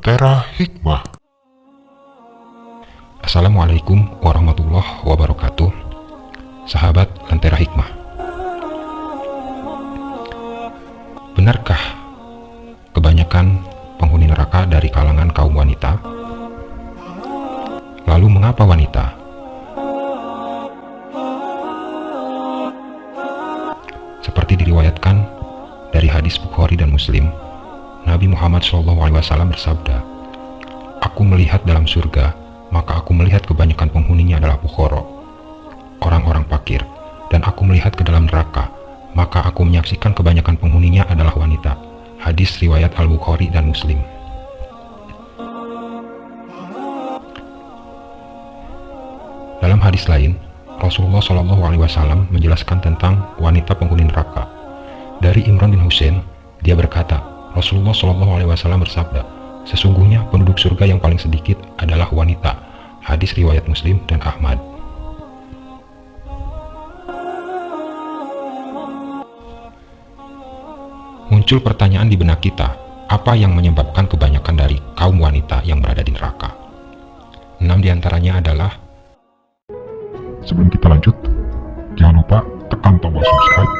Lentera Hikmah Assalamualaikum warahmatullahi wabarakatuh Sahabat Lentera Hikmah Benarkah kebanyakan penghuni neraka dari kalangan kaum wanita? Lalu mengapa wanita? Seperti diriwayatkan dari hadis Bukhari dan Muslim, Nabi Muhammad SAW bersabda, Aku melihat dalam surga, maka aku melihat kebanyakan penghuninya adalah bukhoro, orang-orang fakir, dan aku melihat ke dalam neraka, maka aku menyaksikan kebanyakan penghuninya adalah wanita. Hadis riwayat Al-Bukhari dan Muslim. Dalam hadis lain, Rasulullah SAW menjelaskan tentang wanita penghuni neraka. Dari Imran bin Husain, dia berkata, Rasulullah SAW bersabda, Sesungguhnya penduduk surga yang paling sedikit adalah wanita. Hadis riwayat Muslim dan Ahmad. Muncul pertanyaan di benak kita, apa yang menyebabkan kebanyakan dari kaum wanita yang berada di neraka? Enam di antaranya adalah Sebelum kita lanjut, jangan lupa tekan tombol subscribe,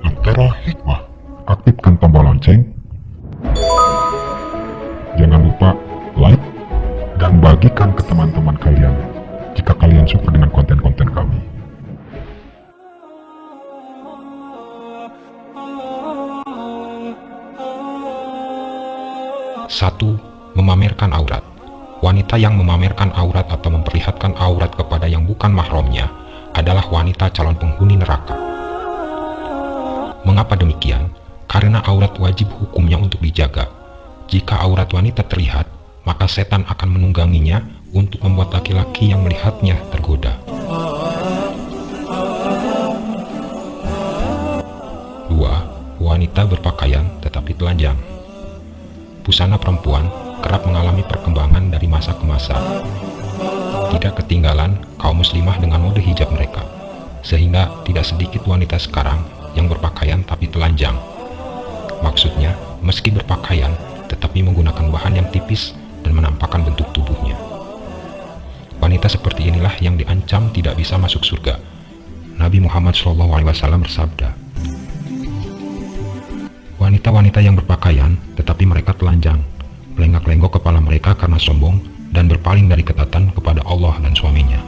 Lentera Hikmah, aktifkan tombol lonceng, bagikan ke teman-teman kalian jika kalian suka dengan konten-konten kami. Satu, memamerkan aurat. Wanita yang memamerkan aurat atau memperlihatkan aurat kepada yang bukan mahramnya adalah wanita calon penghuni neraka. Mengapa demikian? Karena aurat wajib hukumnya untuk dijaga. Jika aurat wanita terlihat, maka setan akan menungganginya untuk membuat laki-laki yang melihatnya tergoda. Dua, wanita berpakaian tetapi telanjang. Busana perempuan kerap mengalami perkembangan dari masa ke masa. Tidak ketinggalan kaum muslimah dengan mode hijab mereka, sehingga tidak sedikit wanita sekarang yang berpakaian tapi telanjang. Maksudnya, meski berpakaian, tetapi menggunakan bahan yang tipis dan menampakkan bentuk tubuhnya. Wanita seperti inilah yang diancam tidak bisa masuk surga. Nabi Muhammad SAW bersabda, Wanita-wanita yang berpakaian, tetapi mereka telanjang, melenggak-lenggok kepala mereka karena sombong dan berpaling dari ketatan kepada Allah dan suaminya.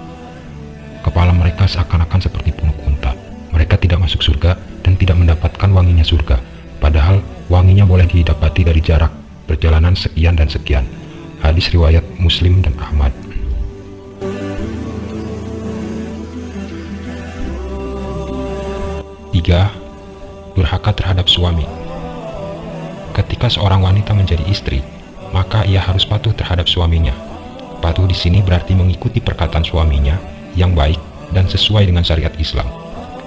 Kepala mereka seakan-akan seperti punuk unta. Mereka tidak masuk surga dan tidak mendapatkan wanginya surga, padahal wanginya boleh didapati dari jarak perjalanan sekian dan sekian. Hadis riwayat Muslim dan Ahmad. Tiga, durhaka terhadap suami. Ketika seorang wanita menjadi istri, maka ia harus patuh terhadap suaminya. Patuh di sini berarti mengikuti perkataan suaminya yang baik dan sesuai dengan syariat Islam.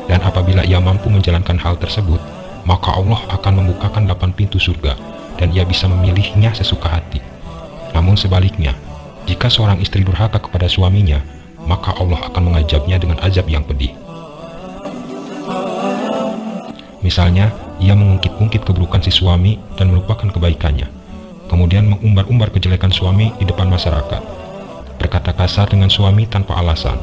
Dan apabila ia mampu menjalankan hal tersebut, maka Allah akan membukakan delapan pintu surga dan ia bisa memilihnya sesuka hati. Namun sebaliknya, jika seorang istri durhaka kepada suaminya, maka Allah akan mengajabnya dengan azab yang pedih. Misalnya, ia mengungkit-ungkit keburukan si suami dan melupakan kebaikannya. Kemudian mengumbar-umbar kejelekan suami di depan masyarakat. Berkata kasar dengan suami tanpa alasan,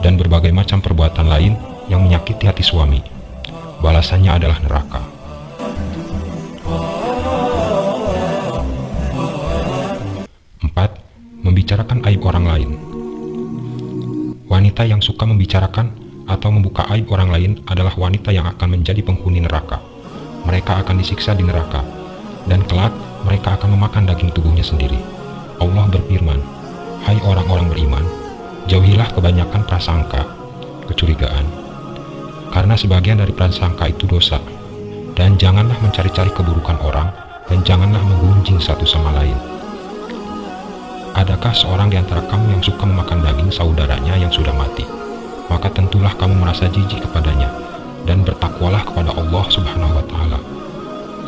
dan berbagai macam perbuatan lain yang menyakiti hati suami. Balasannya adalah neraka. Membicarakan aib orang lain. Wanita yang suka membicarakan atau membuka aib orang lain adalah wanita yang akan menjadi penghuni neraka. Mereka akan disiksa di neraka, dan kelak mereka akan memakan daging tubuhnya sendiri. Allah berfirman, Hai orang-orang beriman, jauhilah kebanyakan prasangka, kecurigaan, karena sebagian dari prasangka itu dosa, dan janganlah mencari-cari keburukan orang, dan janganlah menggunjing satu sama lain. Adakah seorang di antara kamu yang suka memakan daging saudaranya yang sudah mati? Maka tentulah kamu merasa jijik kepadanya, dan bertakwalah kepada Allah subhanahu wa ta'ala.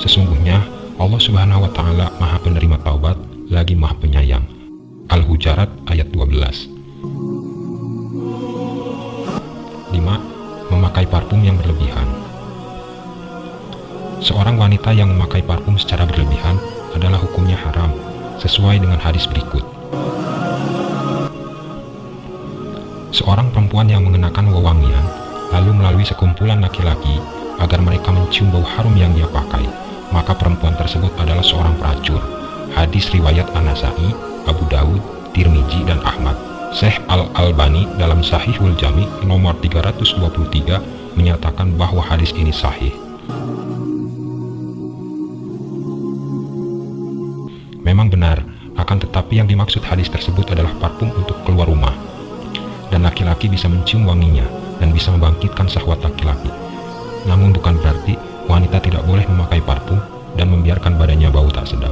Sesungguhnya, Allah subhanahu wa ta'ala maha penerima taubat, lagi maha penyayang. Al-Hujarat ayat 12 5. Memakai parfum yang berlebihan Seorang wanita yang memakai parfum secara berlebihan adalah hukumnya haram. sesuai dengan hadis berikut. Perempuan yang mengenakan wewangian lalu melalui sekumpulan laki-laki agar mereka mencium bau harum yang dia pakai, maka perempuan tersebut adalah seorang pelacur. Hadis riwayat Anasai, Abu Dawud, Tirmidzi dan Ahmad. Syekh Al-Albani dalam Sahihul Jami nomor 323 menyatakan bahwa hadis ini sahih. Memang benar, akan tetapi yang dimaksud hadis tersebut adalah parfum untuk keluar rumah. Dan laki-laki bisa mencium wanginya dan bisa membangkitkan syahwat laki-laki. Namun bukan berarti wanita tidak boleh memakai parfum dan membiarkan badannya bau tak sedap.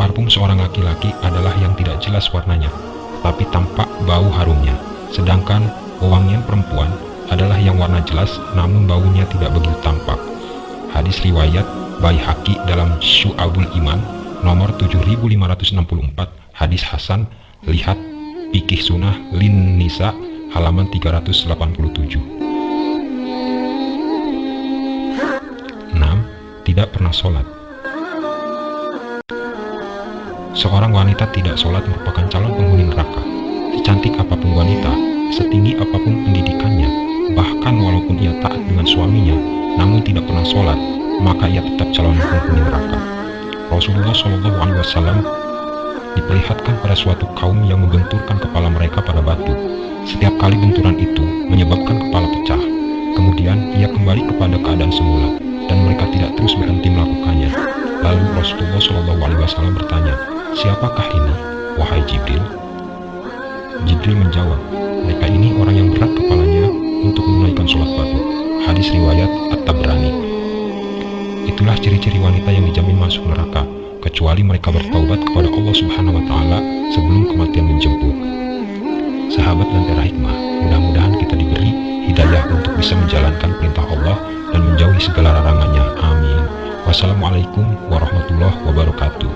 Parfum seorang laki-laki adalah yang tidak jelas warnanya, tapi tampak bau harumnya. Sedangkan wewangian perempuan adalah yang warna jelas namun baunya tidak begitu tampak. Hadis riwayat Baihaqi dalam Syu'abul Iman nomor 7564 hadis Hasan lihat Pikih Sunnah Lin Nisa halaman 387 6. Tidak pernah sholat Seorang wanita tidak sholat merupakan calon penghuni neraka Secantik apa pun wanita, setinggi apa pun pendidikannya Bahkan walaupun ia taat dengan suaminya Namun tidak pernah sholat maka ia tetap calon penghuni neraka. Rasulullah Wasallam diperlihatkan pada suatu kaum yang membenturkan kepala mereka pada batu. Setiap kali benturan itu menyebabkan kepala pecah. Kemudian ia kembali kepada keadaan semula dan mereka tidak terus berhenti melakukannya. Lalu Rasulullah Shallallahu Alaihi Wasallam bertanya, siapakah ini, wahai Jibril? Jibril menjawab, mereka ini orang yang berat kepalanya untuk menunaikan sholat batu. Hadis riwayat At-Tabrani Itulah ciri-ciri wanita yang dijamin masuk neraka, kecuali mereka bertaubat kepada Allah Subhanahu wa taala sebelum kematian menjemput. Sahabat dan Tera Hikmah, mudah-mudahan kita diberi hidayah untuk bisa menjalankan perintah Allah dan menjauhi segala larangannya. Amin. Wassalamualaikum warahmatullahi wabarakatuh.